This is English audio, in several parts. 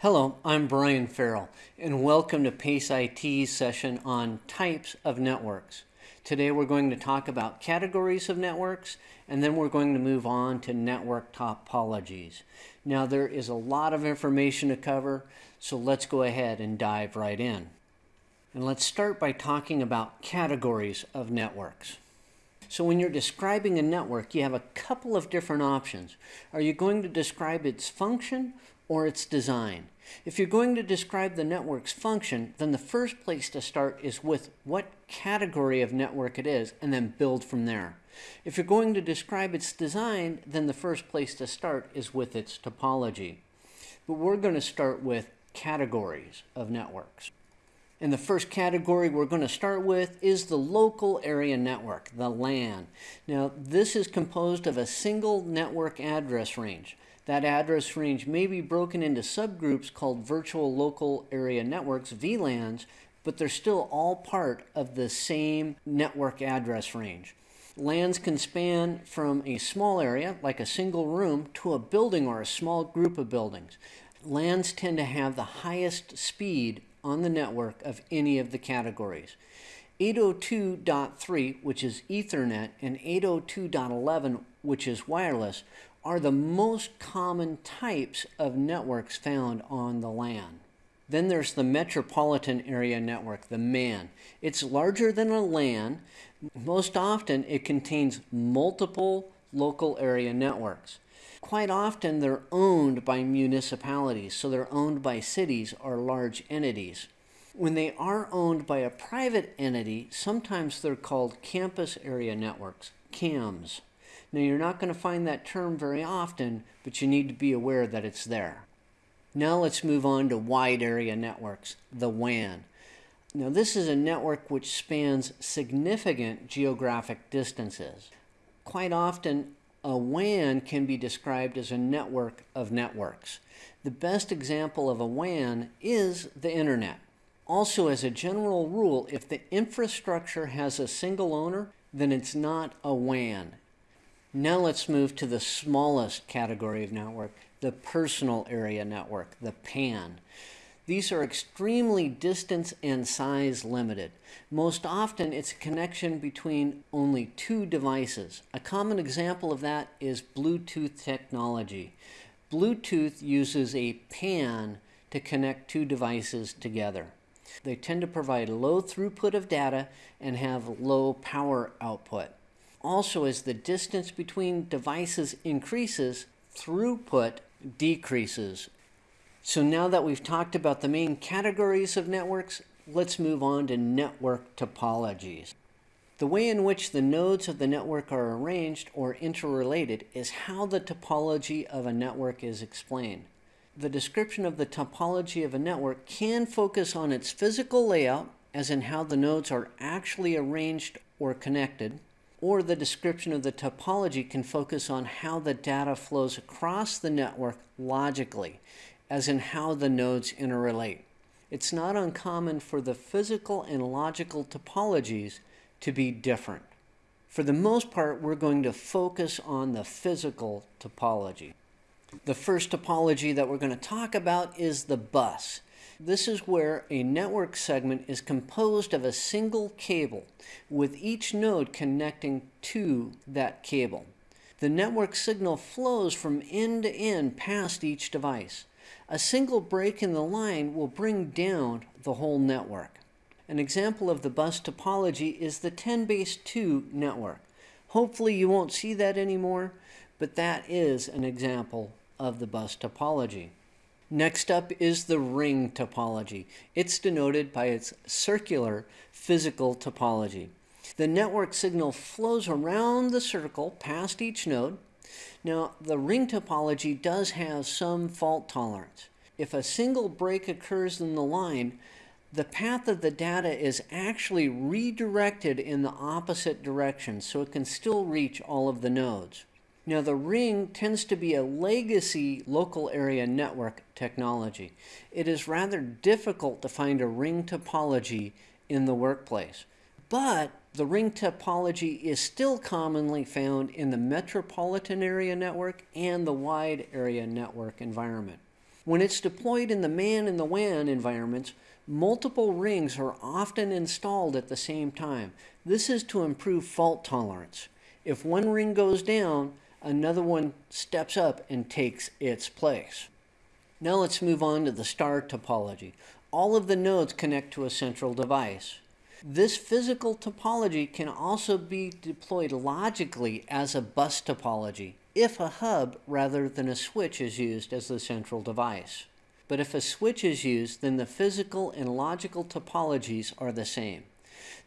Hello, I'm Brian Farrell, and welcome to PACE IT's session on types of networks. Today we're going to talk about categories of networks, and then we're going to move on to network topologies. Now there is a lot of information to cover, so let's go ahead and dive right in. And let's start by talking about categories of networks. So when you're describing a network, you have a couple of different options. Are you going to describe its function or its design. If you're going to describe the network's function, then the first place to start is with what category of network it is, and then build from there. If you're going to describe its design, then the first place to start is with its topology. But we're going to start with categories of networks. And the first category we're going to start with is the local area network, the LAN. Now, this is composed of a single network address range. That address range may be broken into subgroups called virtual local area networks, VLANs, but they're still all part of the same network address range. LANs can span from a small area, like a single room, to a building or a small group of buildings. LANs tend to have the highest speed on the network of any of the categories. 802.3, which is Ethernet, and 802.11, which is wireless, are the most common types of networks found on the LAN. Then there's the Metropolitan Area Network, the MAN. It's larger than a LAN. Most often it contains multiple local area networks. Quite often they're owned by municipalities, so they're owned by cities or large entities. When they are owned by a private entity, sometimes they're called campus area networks, CANs. Now you're not going to find that term very often, but you need to be aware that it's there. Now let's move on to wide area networks, the WAN. Now this is a network which spans significant geographic distances. Quite often a WAN can be described as a network of networks. The best example of a WAN is the internet. Also, as a general rule, if the infrastructure has a single owner, then it's not a WAN. Now let's move to the smallest category of network, the personal area network, the PAN. These are extremely distance and size limited. Most often it's a connection between only two devices. A common example of that is Bluetooth technology. Bluetooth uses a PAN to connect two devices together. They tend to provide low throughput of data and have low power output. Also, as the distance between devices increases, throughput decreases. So now that we've talked about the main categories of networks, let's move on to network topologies. The way in which the nodes of the network are arranged or interrelated is how the topology of a network is explained. The description of the topology of a network can focus on its physical layout, as in how the nodes are actually arranged or connected, or the description of the topology can focus on how the data flows across the network logically, as in how the nodes interrelate. It's not uncommon for the physical and logical topologies to be different. For the most part, we're going to focus on the physical topology. The first topology that we're going to talk about is the bus. This is where a network segment is composed of a single cable, with each node connecting to that cable. The network signal flows from end to end past each device. A single break in the line will bring down the whole network. An example of the bus topology is the 10 base 2 network. Hopefully you won't see that anymore, but that is an example of the bus topology. Next up is the ring topology. It's denoted by its circular physical topology. The network signal flows around the circle past each node. Now, the ring topology does have some fault tolerance. If a single break occurs in the line, the path of the data is actually redirected in the opposite direction, so it can still reach all of the nodes. Now the ring tends to be a legacy local area network technology. It is rather difficult to find a ring topology in the workplace. But the ring topology is still commonly found in the metropolitan area network and the wide area network environment. When it's deployed in the MAN and the WAN environments, multiple rings are often installed at the same time. This is to improve fault tolerance. If one ring goes down, another one steps up and takes its place. Now let's move on to the star topology. All of the nodes connect to a central device. This physical topology can also be deployed logically as a bus topology if a hub rather than a switch is used as the central device. But if a switch is used, then the physical and logical topologies are the same.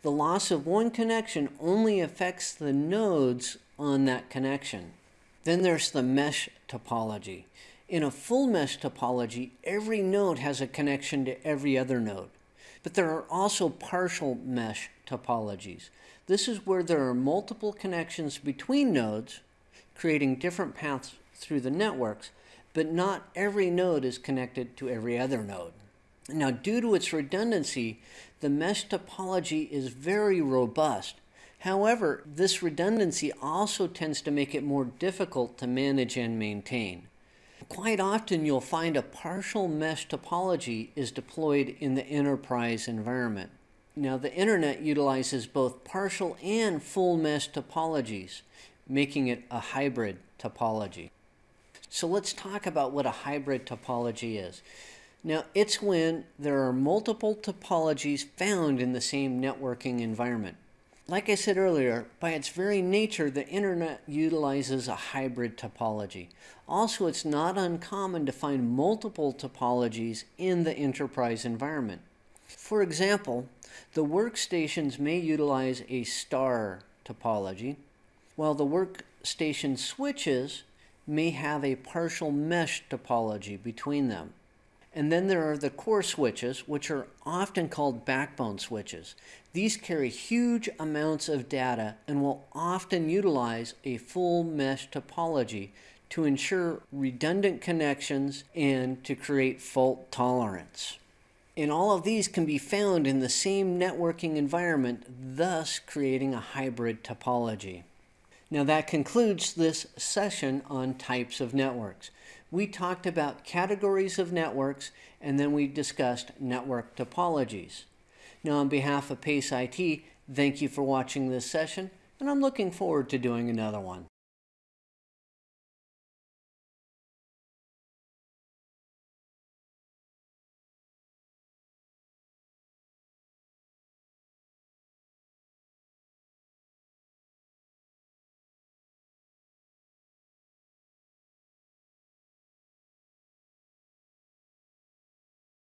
The loss of one connection only affects the nodes on that connection. Then there's the mesh topology. In a full mesh topology, every node has a connection to every other node. But there are also partial mesh topologies. This is where there are multiple connections between nodes, creating different paths through the networks, but not every node is connected to every other node. Now, due to its redundancy, the mesh topology is very robust. However, this redundancy also tends to make it more difficult to manage and maintain. Quite often you'll find a partial mesh topology is deployed in the enterprise environment. Now the internet utilizes both partial and full mesh topologies, making it a hybrid topology. So let's talk about what a hybrid topology is. Now it's when there are multiple topologies found in the same networking environment. Like I said earlier, by its very nature, the internet utilizes a hybrid topology. Also, it's not uncommon to find multiple topologies in the enterprise environment. For example, the workstations may utilize a star topology, while the workstation switches may have a partial mesh topology between them. And then there are the core switches, which are often called backbone switches. These carry huge amounts of data and will often utilize a full mesh topology to ensure redundant connections and to create fault tolerance. And all of these can be found in the same networking environment, thus creating a hybrid topology. Now that concludes this session on types of networks. We talked about categories of networks and then we discussed network topologies. Now on behalf of PACE IT, thank you for watching this session and I'm looking forward to doing another one.